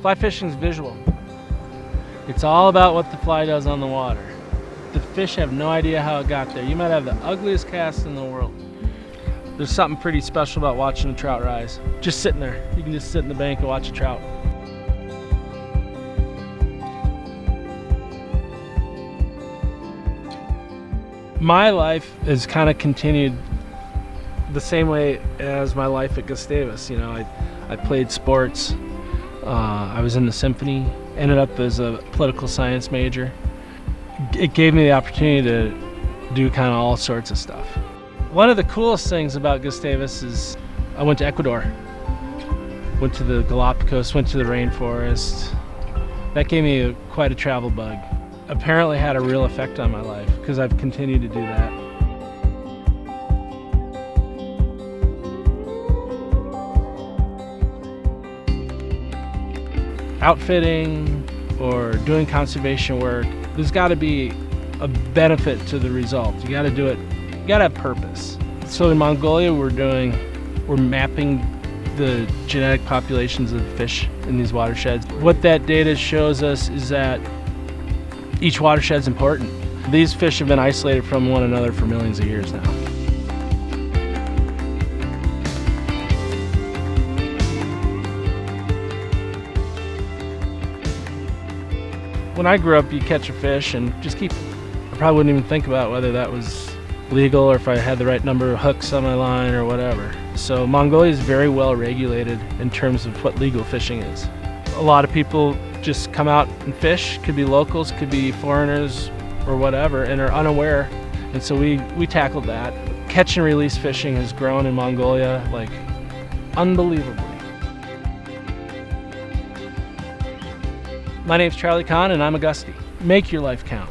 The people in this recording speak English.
Fly fishing is visual. It's all about what the fly does on the water. The fish have no idea how it got there. You might have the ugliest cast in the world. There's something pretty special about watching a trout rise. Just sitting there. You can just sit in the bank and watch a trout. My life has kind of continued the same way as my life at Gustavus. You know, I, I played sports, uh, I was in the symphony, ended up as a political science major. It gave me the opportunity to do kind of all sorts of stuff. One of the coolest things about Gustavus is I went to Ecuador, went to the Galapagos, went to the rainforest. That gave me a, quite a travel bug. Apparently had a real effect on my life because I've continued to do that. Outfitting or doing conservation work, there's got to be a benefit to the result. You got to do it, you got to have purpose. So in Mongolia, we're doing, we're mapping the genetic populations of fish in these watersheds. What that data shows us is that each watershed is important. These fish have been isolated from one another for millions of years now. When I grew up, you catch a fish and just keep it. I probably wouldn't even think about whether that was legal or if I had the right number of hooks on my line or whatever. So Mongolia is very well regulated in terms of what legal fishing is. A lot of people just come out and fish, could be locals, could be foreigners or whatever, and are unaware. And so we, we tackled that. Catch and release fishing has grown in Mongolia like unbelievably. My name's Charlie Kahn and I'm a Gustie. Make your life count.